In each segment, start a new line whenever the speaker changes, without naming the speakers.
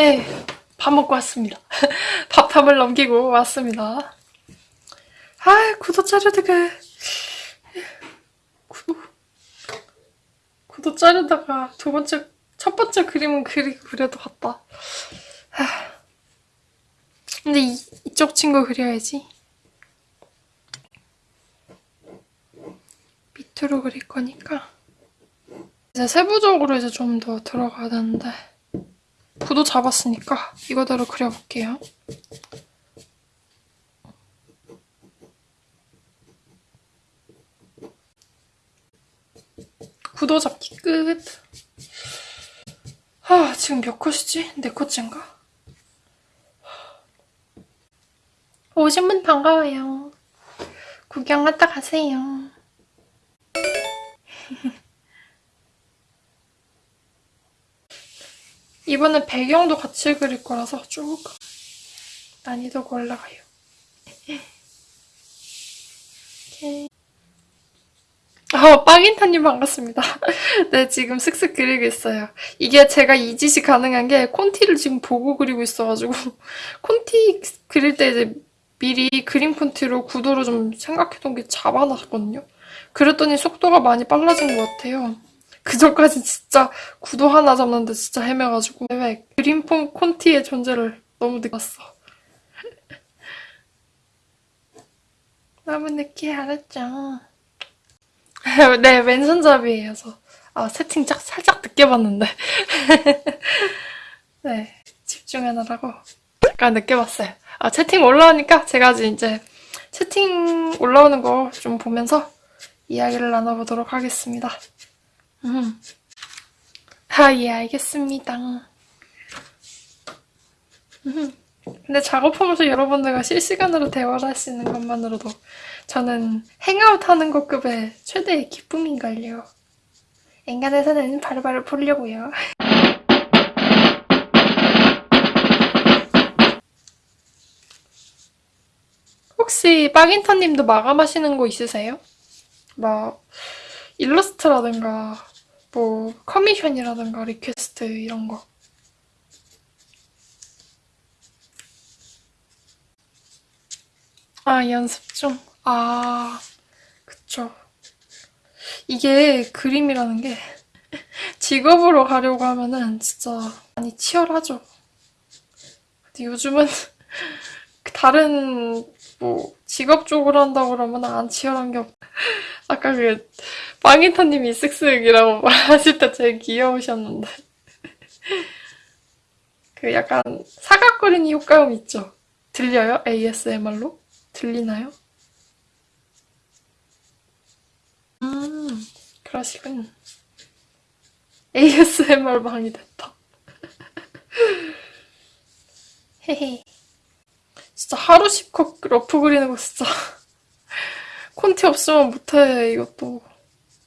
네, 밥 먹고 왔습니다. 밥함을 넘기고 왔습니다. 아, 구독 자르다가 구독 구독 자르다가 두 번째 첫 번째 그림은 그리고 그래도 봤다. 하, 근데 이, 이쪽 친구 그려야지. 밑으로 그릴 거니까 이제 세부적으로 이제 좀 더 들어가야 되는데 구도 잡았으니까 이거대로 그려볼게요. 구도 잡기 끝. 아, 지금 몇 컷이지? 네 컷째인가? 오신 분 반가워요. 구경 갔다 가세요. 이번엔 배경도 같이 그릴 거라서 조금 난이도가 올라가요. 오케이. 아, 빠긴타님 반갑습니다. 네, 지금 슥슥 그리고 있어요. 이게 제가 이 짓이 가능한 게 콘티를 지금 보고 그리고 있어가지고 콘티 그릴 때 이제 미리 그림 콘티로 구도를 좀 생각해둔 게 잡아놨거든요. 그랬더니 속도가 많이 빨라진 것 같아요. 그 전까지 진짜 구도 하나 잡는데 진짜 헤매가지고 왜 그림 폰 콘티의 존재를 너무 느꼈어. 너무 늦게 알았죠. 네, 왼손잡이에요, 저. 아, 세팅 짝, 살짝 늦게 봤는데. 네, 집중하느라고 잠깐 늦게 봤어요. 아, 채팅 올라오니까 제가 이제 채팅 올라오는 거 좀 보면서 이야기를 나눠보도록 하겠습니다. 음. 아, 예, 알겠습니다. 음. 근데 작업하면서 여러분들과 실시간으로 대화를 할 수 있는 것만으로도 저는 행아웃 하는 것급의 최대의 기쁨인걸요. 엔간에서는 바로바로 보려고요. 혹시 빠긴터님도 마감하시는 거 있으세요? 막 일러스트라든가 뭐 커미션이라든가 리퀘스트 이런 거 아, 연습 중? 아, 그쵸. 이게 그림이라는 게 직업으로 가려고 하면은 진짜 많이 치열하죠. 근데 요즘은 다른 뭐 직업 쪽으로 한다고 그러면 안 치열한 게 없... 아까 그 빵이터님이 쓱쓱이라고 말하실 때 되게 귀여우셨는데 그 약간 사각거리는 효과음 있죠? 들려요? ASMR로? 들리나요? 음, 그러시군. ASMR 방이 됐다. 헤헤. 진짜 하루 10컷 rough 그리는 거 진짜 콘티 없으면 못해 이것도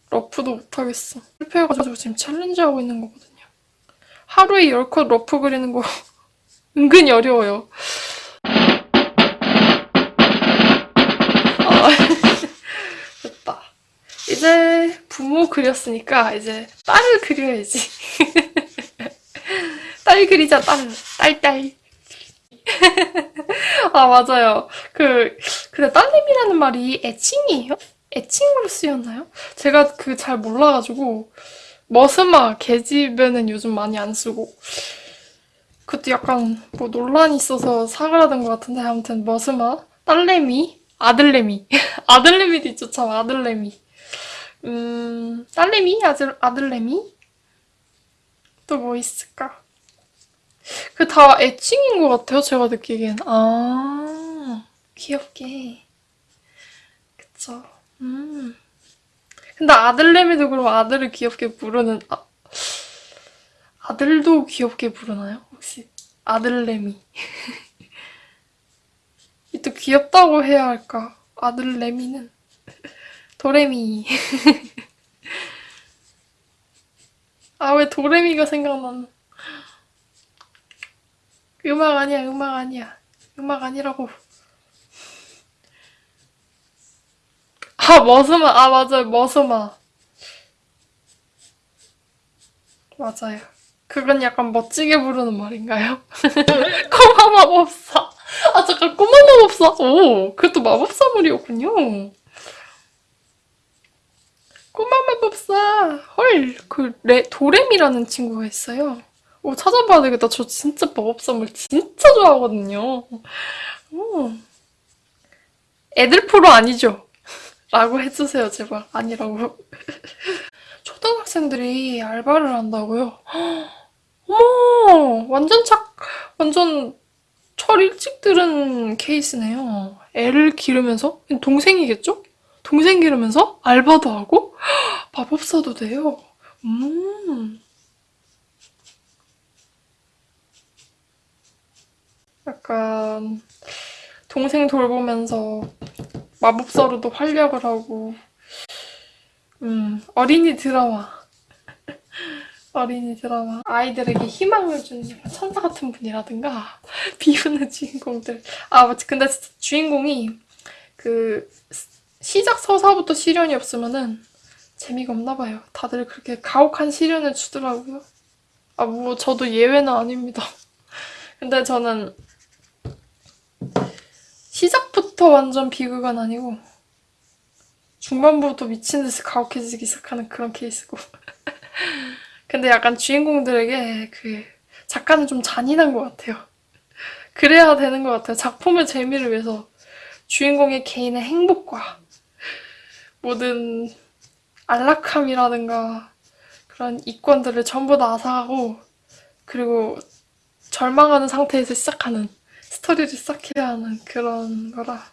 rough도 못하겠어 실패해가지고 지금 challenge 하고 있는 거거든요 하루에 10컷 러프 그리는 거 은근히 어려워요 됐다. 이제 부모 그렸으니까 이제 딸을 그려야지. 딸 그리자, 딸. 딸, 딸. 아, 맞아요. 그, 근데 딸님이라는 말이 애칭이에요? 애칭으로 쓰였나요? 제가 그 잘 몰라가지고, 머스마, 계집에는 요즘 많이 안 쓰고, 그것도 약간 뭐 논란이 있어서 사그라든 것 같은데, 아무튼 머스마, 딸내미, 아들내미. 아들내미도 있죠, 참, 아들내미. 음, 딸내미? 아들, 아들내미? 또 뭐 있을까? 그 다 애칭인 것 같아요, 제가 느끼기엔. 아, 귀엽게. 그쵸. 음. 근데 아들내미도 그럼 아들을 귀엽게 부르는, 아, 아들도 귀엽게 부르나요? 혹시? 아들내미. 또 귀엽다고 해야 할까? 아들 레미는 도레미 아 왜 도레미가 생각나는 음악 아니야 음악 아니야 음악 아니라고 아 머스마 아 맞아요 머스마 맞아요 그건 약간 멋지게 부르는 말인가요? 꼬마 마법사. 아, 잠깐, 꼬마 마법사. 오, 그것도 마법사물이었군요. 꼬마 마법사. 헐, 그, 레, 도렘이라는 친구가 있어요. 오, 찾아봐야 되겠다. 저 진짜 마법사물 진짜 좋아하거든요. 오. 애들 프로 아니죠? 라고 해주세요, 제발. 아니라고. 초등학생들이 알바를 한다고요? 어머, 완전 착, 완전 철 일찍 들은 케이스네요. 애를 기르면서? 동생이겠죠? 동생 기르면서 알바도 하고 마법사도 돼요. 음. 약간 동생 돌보면서 마법사로도 활약을 하고 음, 어린이 드라마. 어린이 드라마. 아이들에게 희망을 주는 천사 같은 분이라든가, 비우는 주인공들. 아, 맞지. 근데 주인공이 그 시작 서사부터 시련이 없으면은 재미가 없나 봐요. 다들 그렇게 가혹한 시련을 주더라고요. 아, 뭐, 저도 예외는 아닙니다. 근데 저는 시작부터 완전 비극은 아니고, 중반부터 미친 듯이 가혹해지기 시작하는 그런 케이스고. 근데 약간 주인공들에게 그 작가는 좀 잔인한 것 같아요. 그래야 되는 것 같아요. 작품의 재미를 위해서 주인공의 개인의 행복과 모든 안락함이라든가 그런 이권들을 전부 다 앗아가고 그리고 절망하는 상태에서 시작하는 스토리를 시작해야 하는 그런 거라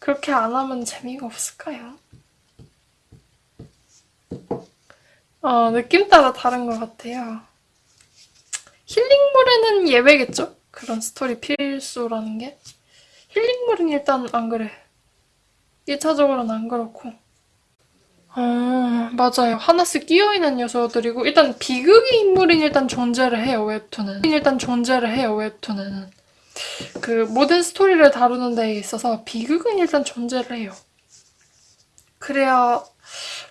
그렇게 안 하면 재미가 없을까요? 어, 느낌 따라 다른 것 같아요. 힐링물에는 예외겠죠? 그런 스토리 필수라는 게. 힐링물은 일단 안 그래. 1차적으로는 안 그렇고. 어, 맞아요. 하나씩 끼어있는 요소들이고, 일단 비극의 인물은 일단 존재를 해요, 웹툰은. 일단 존재를 해요, 웹툰은. 그 모든 스토리를 다루는 데 있어서 비극은 일단 존재를 해요. 그래야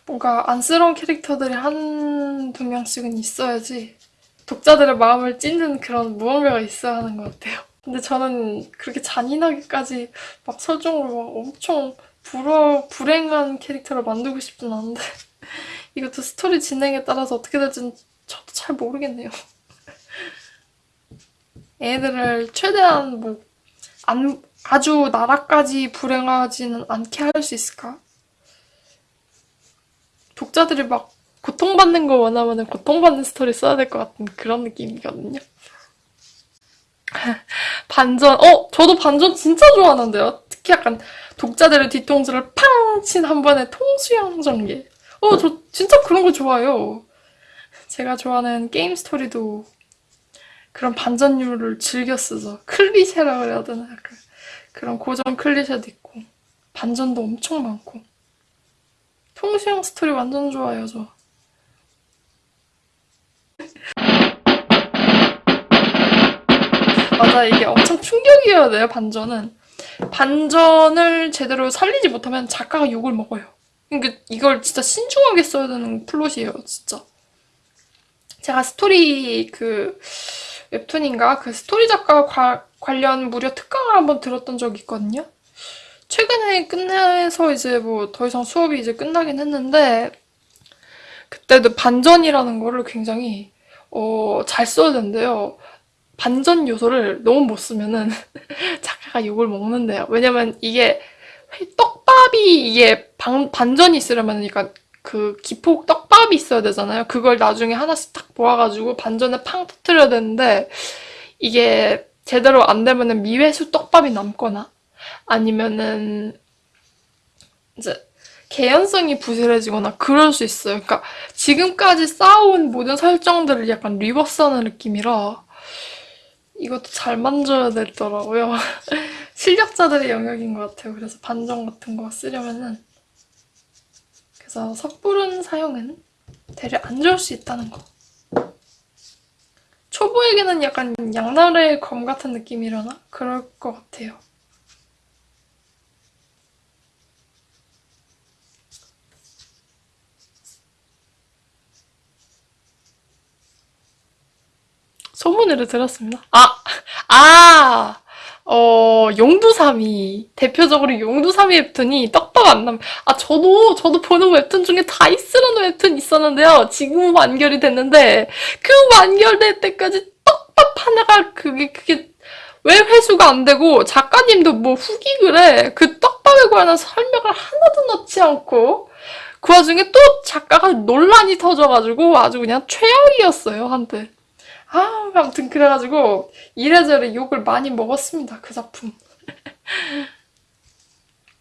뭔가 안쓰러운 캐릭터들이 한 두 명씩은 있어야지 독자들의 마음을 찢는 그런 무언가가 있어야 하는 것 같아요. 근데 저는 그렇게 잔인하게까지 막 설정으로 막 엄청 불어, 불행한 캐릭터를 만들고 싶진 않은데 이것도 스토리 진행에 따라서 어떻게 될지는 저도 잘 모르겠네요. 애들을 최대한 뭐, 안, 아주 나락까지 불행하지는 않게 할 수 있을까? 독자들이 막 고통받는 거 원하면 고통받는 스토리 써야 될 것 같은 그런 느낌이거든요. 반전, 어, 저도 반전 진짜 좋아하는데요. 특히 약간 독자들의 뒤통수를 팡 친 한 번에 통수형 전개. 어, 저 진짜 그런 거 좋아해요. 제가 좋아하는 게임 스토리도 그런 반전류를 즐겨 쓰죠. 클리셰라 그래야 되나? 그런 고전 클리셰도 있고 반전도 엄청 많고 통수형 스토리 완전 좋아요, 저. 맞아, 이게 엄청 충격이어야 돼요, 반전은. 반전을 제대로 살리지 못하면 작가가 욕을 먹어요. 그러니까 이걸 진짜 신중하게 써야 되는 플롯이에요, 진짜. 제가 스토리 그 웹툰인가 그 스토리 작가 과, 관련 무료 특강을 한번 들었던 적이 있거든요. 최근에 끝내서 이제 뭐 더 이상 수업이 이제 끝나긴 했는데 그때도 반전이라는 거를 굉장히 어, 잘 써야 된대요. 반전 요소를 너무 못 쓰면은 작가가 욕을 먹는대요. 왜냐면 이게 떡밥이 이게 방, 반전이 있으려면 그러니까 그 기폭 떡밥이 있어야 되잖아요. 그걸 나중에 하나씩 딱 모아가지고 반전에 팡 터트려야 되는데 이게 제대로 안 되면은 미회수 떡밥이 남거나 아니면은 이제 개연성이 부실해지거나 그럴 수 있어요. 그러니까 지금까지 쌓아온 모든 설정들을 약간 리버스하는 느낌이라 이것도 잘 만져야 되더라고요. 실력자들의 영역인 것 같아요. 그래서 반전 같은 거 쓰려면은 그래서 섣부른 사용은 대려 안 좋을 수 있다는 거. 초보에게는 약간 양날의 검 같은 느낌이려나? 그럴 것 같아요. 소문으로 들었습니다. 아, 아, 어, 용두삼이. 대표적으로 용두삼이 웹툰이 떡밥 안 남, 아, 저도, 저도 보는 웹툰 중에 다이스라는 웹툰 있었는데요. 지금 완결이 됐는데, 그 완결될 때까지 떡밥 하나가, 그게, 그게, 왜 회수가 안 되고, 작가님도 뭐 후기 글에 그 떡밥에 관한 설명을 하나도 넣지 않고, 그 와중에 또 작가가 논란이 터져가지고 아주 그냥 최악이었어요, 한때. 아, 아무튼 그래가지고 이래저래 욕을 많이 먹었습니다, 그 작품.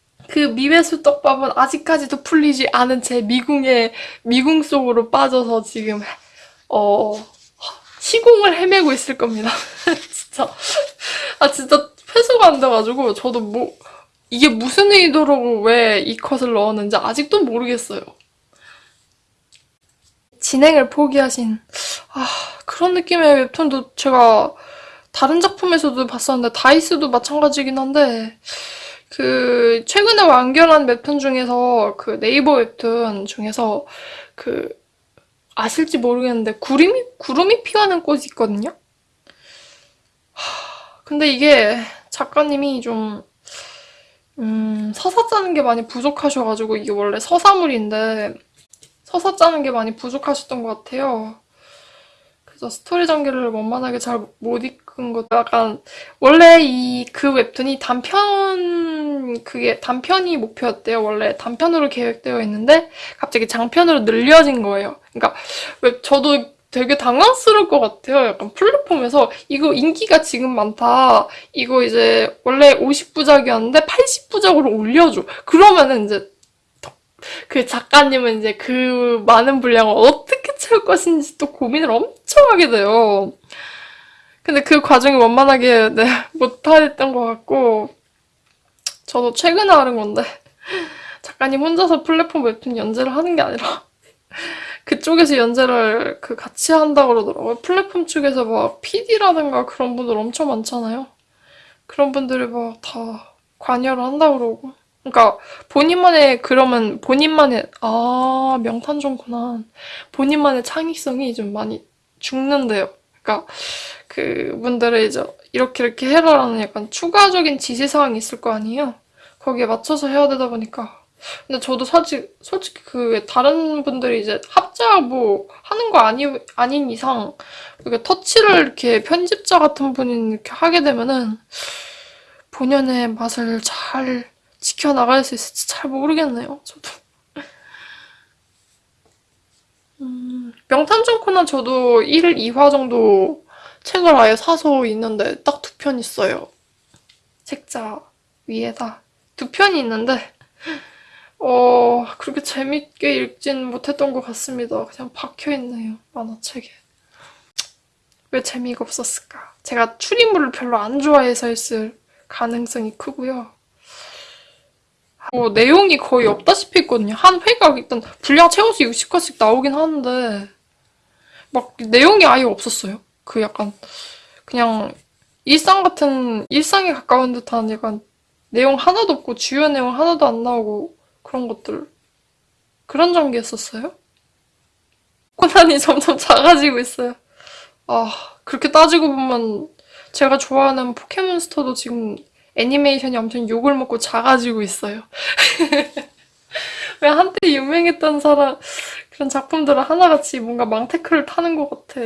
그 미회수 떡밥은 아직까지도 풀리지 않은 제 미궁의 미궁 속으로 빠져서 지금 어 시공을 헤매고 있을 겁니다. 진짜 아 진짜 회수가 안 돼가지고 저도 뭐 이게 무슨 의도로 왜 이 컷을 넣었는지 아직도 모르겠어요. 진행을 포기하신 아 그런 느낌의 웹툰도 제가 다른 작품에서도 봤었는데 다이스도 마찬가지긴 한데 그 최근에 완결한 웹툰 중에서 그 네이버 웹툰 중에서 그 아실지 모르겠는데 구름이 구름이 피어나는 꽃이 있거든요. 하, 근데 이게 작가님이 좀 음, 서사 짜는 게 많이 부족하셔가지고 이게 원래 서사물인데 서사 짜는 게 많이 부족하셨던 것 같아요. 그래서 스토리 전개를 원만하게 잘 못 이끈 것도 약간 원래 이 그 웹툰이 단편 그게 단편이 목표였대요. 원래 단편으로 계획되어 있는데 갑자기 장편으로 늘려진 거예요. 그러니까 웹 저도 되게 당황스러울 것 같아요. 약간 플랫폼에서 이거 인기가 지금 많다. 이거 이제 원래 50부작이었는데 80부작으로 올려줘. 그러면은 이제 그 작가님은 이제 그 많은 분량을 어떻게 채울 것인지 또 고민을 엄청 하게 돼요. 근데 그 과정이 원만하게 네, 못하였던 것 같고 저도 최근에 하는 건데 작가님 혼자서 플랫폼 웹툰 연재를 하는 게 아니라 그쪽에서 연재를 그 같이 한다고 그러더라고요. 플랫폼 측에서 막 PD라든가 그런 분들 엄청 많잖아요. 그런 분들이 막 다 관여를 한다고 그러고. 그러니까 본인만의 그러면 본인만의 아 명탄정구나. 본인만의 창의성이 좀 많이 죽는데요. 그러니까 그분들의 이제 이렇게 이렇게 해라라는 약간 추가적인 지시사항이 있을 거 아니에요. 거기에 맞춰서 해야 되다 보니까 근데 저도 사실 솔직히 그 다른 분들이 이제 합작 뭐 하는 거 아니 아닌 이상 이렇게 터치를 이렇게 편집자 같은 분이 이렇게 하게 되면은 본연의 맛을 잘 지켜나갈 수 있을지 잘 모르겠네요. 저도. 음, 명탐정 코난 저도 1, 2화 정도 책을 아예 사서 있는데 딱 두 편 있어요. 책자 위에다 두 편이 있는데 어, 그렇게 재밌게 읽진 못했던 것 같습니다. 그냥 박혀있네요, 만화책에. 왜 재미가 없었을까? 제가 추리물을 별로 안 좋아해서였을 가능성이 크고요. 뭐 내용이 거의 없다시피 했거든요. 한 회가 일단 분량 채워서 60화씩 나오긴 하는데 막 내용이 아예 없었어요. 그 약간 그냥 일상 같은 일상에 가까운 듯한 약간 내용 하나도 없고 주요 내용 하나도 안 나오고 그런 것들 그런 전개였었어요? 코난이 점점 작아지고 있어요. 아 그렇게 따지고 보면 제가 좋아하는 포켓몬스터도 지금 애니메이션이 엄청 욕을 먹고 작아지고 있어요. 왜 한때 유명했던 사람 그런 작품들은 하나같이 뭔가 망테크를 타는 것 같아.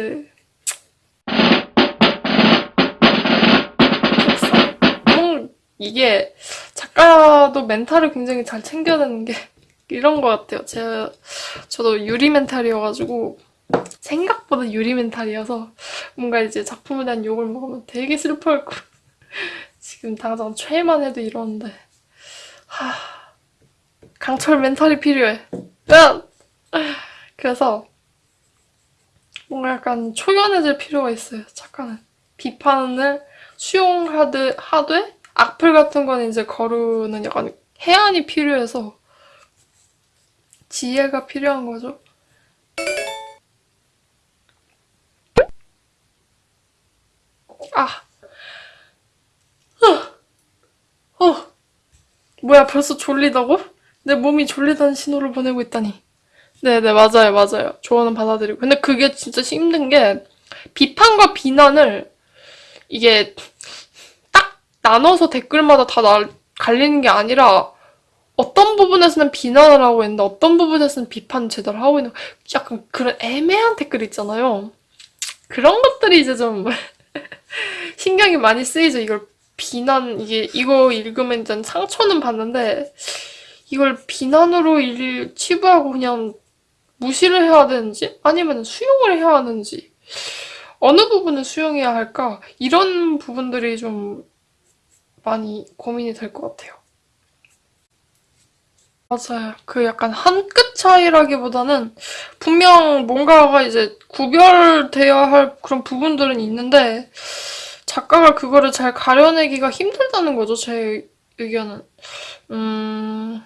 음, 이게 작가도 멘탈을 굉장히 잘 챙겨야 되는 게 이런 것 같아요. 제가 저도 유리 멘탈이어가지고 생각보다 유리 멘탈이어서 뭔가 이제 작품에 대한 욕을 먹으면 되게 슬퍼할 거 지금 당장 최애만 해도 이러는데 하... 강철 멘탈이 필요해. 그래서 뭔가 약간 초연해질 필요가 있어요. 작가는 비판을 수용하되 하되 악플 같은 건 이제 거르는 약간 해안이 필요해서 지혜가 필요한 거죠. 아. 어. 어. 뭐야, 벌써 졸리다고? 내 몸이 졸리다는 신호를 보내고 있다니. 네네, 맞아요, 맞아요. 조언은 받아들이고. 근데 그게 진짜 힘든 게, 비판과 비난을 이게 딱 나눠서 댓글마다 다 날- 갈리는 게 아니라 어떤 부분에서는 비난을 하고 있는데 어떤 부분에서는 비판 제대로 하고 있는 약간 그런 애매한 댓글 있잖아요. 그런 것들이 이제 좀 신경이 많이 쓰이죠. 이걸 비난 이게 이거 읽으면 일단 상처는 받는데 이걸 비난으로 일 치부하고 그냥 무시를 해야 되는지 아니면 수용을 해야 하는지 어느 부분을 수용해야 할까 이런 부분들이 좀 많이 고민이 될 것 같아요. 맞아요. 그 약간 한 끗 차이라기보다는 분명 뭔가가 이제 구별되어야 할 그런 부분들은 있는데 작가가 그거를 잘 가려내기가 힘들다는 거죠, 제 의견은. 음,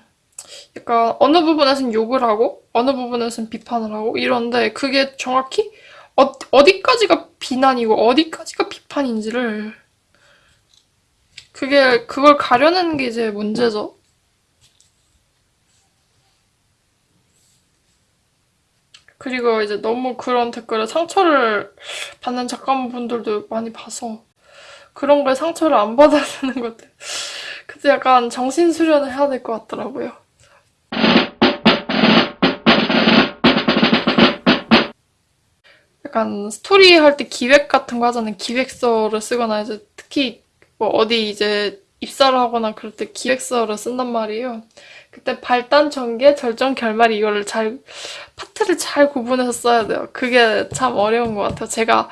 약간 어느 부분에서는 욕을 하고 어느 부분에서는 비판을 하고 이런데 그게 정확히 어, 어디까지가 비난이고 어디까지가 비판인지를 그게 그걸 가려내는 게 이제 문제죠. 그리고 이제 너무 그런 댓글에 상처를 받는 작가분들도 많이 봐서 그런 거에 상처를 안 받아야 되는 것들. 그때 약간 정신 수련을 해야 될 것 같더라고요. 약간 스토리 할 때 기획 같은 거 하잖아요. 기획서를 쓰거나 이제 특히 뭐 어디 이제 입사를 하거나 그럴 때 기획서를 쓴단 말이에요. 그때 발단, 전개, 절정, 결말 이거를 잘 파트를 잘 구분해서 써야 돼요. 그게 참 어려운 것 같아요. 제가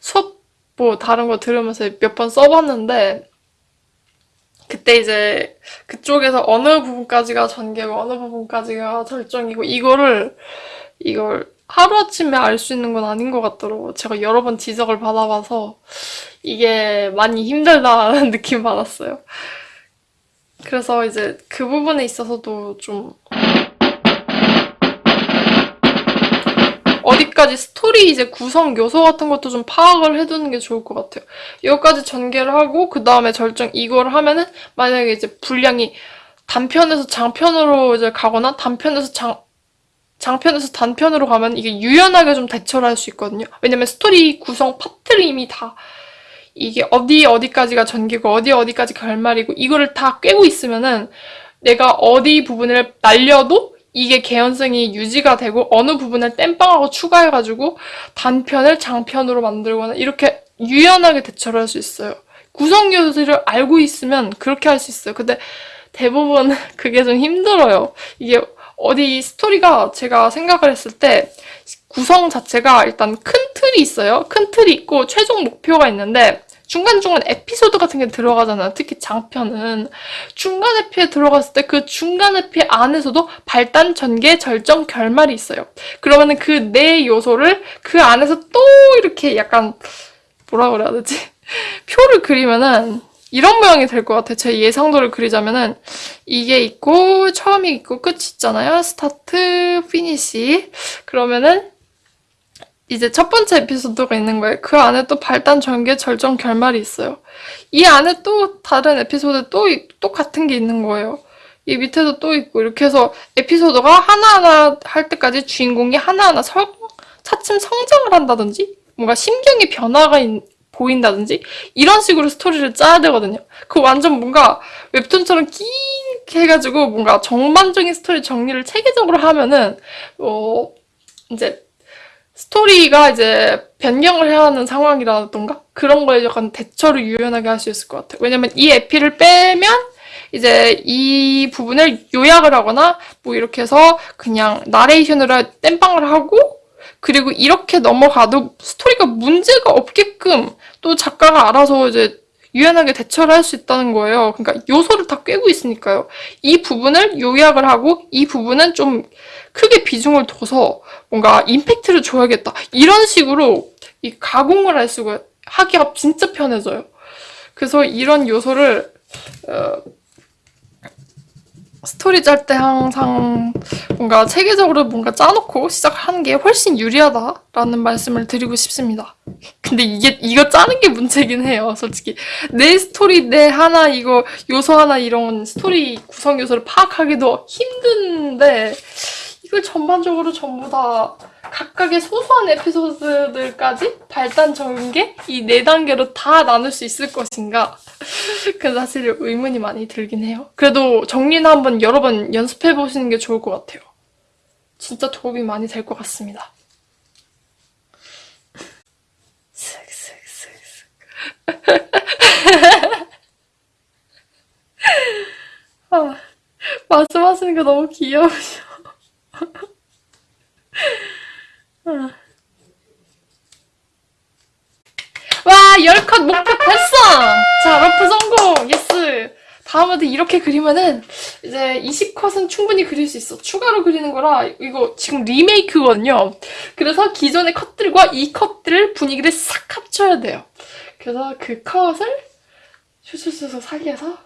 수업 뭐 다른 거 들으면서 몇 번 써봤는데 그때 이제 그쪽에서 어느 부분까지가 전개고 어느 부분까지가 절정이고 이거를 이걸 하루아침에 알 수 있는 건 아닌 것 같더라고요. 제가 여러 번 지적을 받아봐서 이게 많이 힘들다는 느낌 받았어요. 그래서 이제 그 부분에 있어서도 좀 어디까지 스토리 이제 구성 요소 같은 것도 좀 파악을 해두는 게 좋을 것 같아요. 여기까지 전개를 하고 그 다음에 절정 이걸 하면은 만약에 이제 분량이 단편에서 장편으로 이제 가거나 단편에서 장 장편에서 단편으로 가면 이게 유연하게 좀 대처를 할 수 있거든요. 왜냐면 스토리 구성 파트를 이미 다 이게 어디 어디까지가 전개고 어디 어디까지 결말이고 이거를 다 꿰고 있으면은 내가 어디 부분을 날려도 이게 개연성이 유지가 되고 어느 부분을 땜빵하고 추가해가지고 단편을 장편으로 만들거나 이렇게 유연하게 대처를 할 수 있어요. 구성 요소를 알고 있으면 그렇게 할 수 있어요. 근데 대부분 그게 좀 힘들어요. 이게 어디 스토리가 제가 생각을 했을 때 구성 자체가 일단 큰 틀이 있어요. 큰 틀이 있고 최종 목표가 있는데 중간중간 에피소드 같은 게 들어가잖아요. 특히 장편은. 중간 에피에 들어갔을 때 그 중간 에피 안에서도 발단, 전개, 절정, 결말이 있어요. 그러면은 그 네 요소를 그 안에서 또 이렇게 약간 뭐라 그래야 되지? 표를 그리면은 이런 모양이 될 것 같아요. 제 예상도를 그리자면은 이게 있고 처음이 있고 끝이 있잖아요. 스타트, 피니시. 그러면은 이제 첫 번째 에피소드가 있는 거예요. 그 안에 또 발단, 전개, 절정, 결말이 있어요. 이 안에 또 다른 에피소드 또, 이- 또 같은 게 있는 거예요. 이 밑에도 또 있고 이렇게 해서 에피소드가 하나하나 할 때까지 주인공이 하나하나 성, 차츰 성장을 한다든지 뭔가 심경의 변화가 있- 보인다든지 이런 식으로 스토리를 짜야 되거든요. 그 완전 뭔가 웹툰처럼 긴 해가지고 뭔가 전반적인 스토리 정리를 체계적으로 하면은 어 이제 스토리가 이제 변경을 해야 하는 상황이라던가 그런 거에 약간 대처를 유연하게 할 수 있을 것 같아요. 왜냐면 이 에피를 빼면 이제 이 부분을 요약을 하거나 뭐 이렇게 해서 그냥 나레이션으로 땜빵을 하고 그리고 이렇게 넘어가도 스토리가 문제가 없게끔 또 작가가 알아서 이제 유연하게 대처를 할 수 있다는 거예요. 그러니까 요소를 다 꿰고 있으니까요. 이 부분을 요약을 하고 이 부분은 좀 크게 비중을 둬서 뭔가 임팩트를 줘야겠다. 이런 식으로 이 가공을 할 수가 하기가 진짜 편해져요. 그래서 이런 요소를 어, 스토리 짤 때 항상 뭔가 체계적으로 뭔가 짜놓고 시작하는 게 훨씬 유리하다라는 말씀을 드리고 싶습니다. 근데 이게 이거 짜는 게 문제긴 해요, 솔직히. 내 스토리 내 하나 이거 요소 하나 이런 스토리 구성 요소를 파악하기도 힘든데 이걸 전반적으로 전부 다 각각의 소소한 에피소드들까지 발단 전개 이 네 단계로 다 나눌 수 있을 것인가? 그 사실 의문이 많이 들긴 해요. 그래도 정리는 한번 여러 번 연습해 보시는 게 좋을 것 같아요. 진짜 도움이 많이 될 것 같습니다. 아, 말씀하시는 게 너무 귀여우셔. 아. 와, 10컷 목표 달성! 자, rough 성공! yes! 다음에도 이렇게 그리면은 이제 20컷은 충분히 그릴 수 있어. 추가로 그리는 거라 이거 지금 리메이크거든요. 그래서 기존의 컷들과 이 컷들을 분위기를 싹 합쳐야 돼요. 그래서 그 컷을 슈슈슈슈 사기해서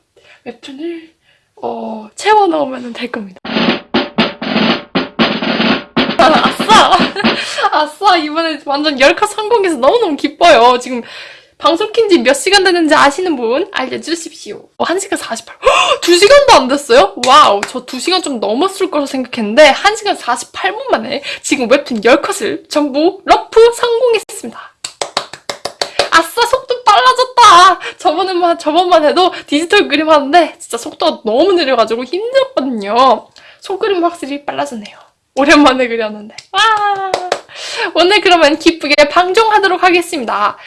웹툰을 어, 채워 넣으면 될 겁니다. 아싸! 아싸! 이번에 완전 10컷 성공해서 너무너무 기뻐요. 지금 방송 킨 지 몇 시간 됐는지 아시는 분 알려주십시오. 어, 1시간 48. 헉! 2시간도 안 됐어요? wow, 저 2시간 좀 넘었을 거라 생각했는데 1시간 48분 만에 지금 웹툰 10컷을 전부 rough 성공했습니다. 아싸, 속도 빨라졌다! 저번에만, 저번만 해도 디지털 그림 하는데 진짜 속도가 너무 느려가지고 힘들었거든요. 손그림 확실히 빨라졌네요. 오랜만에 그렸는데. 와! 오늘 그러면 기쁘게 방종하도록 하겠습니다.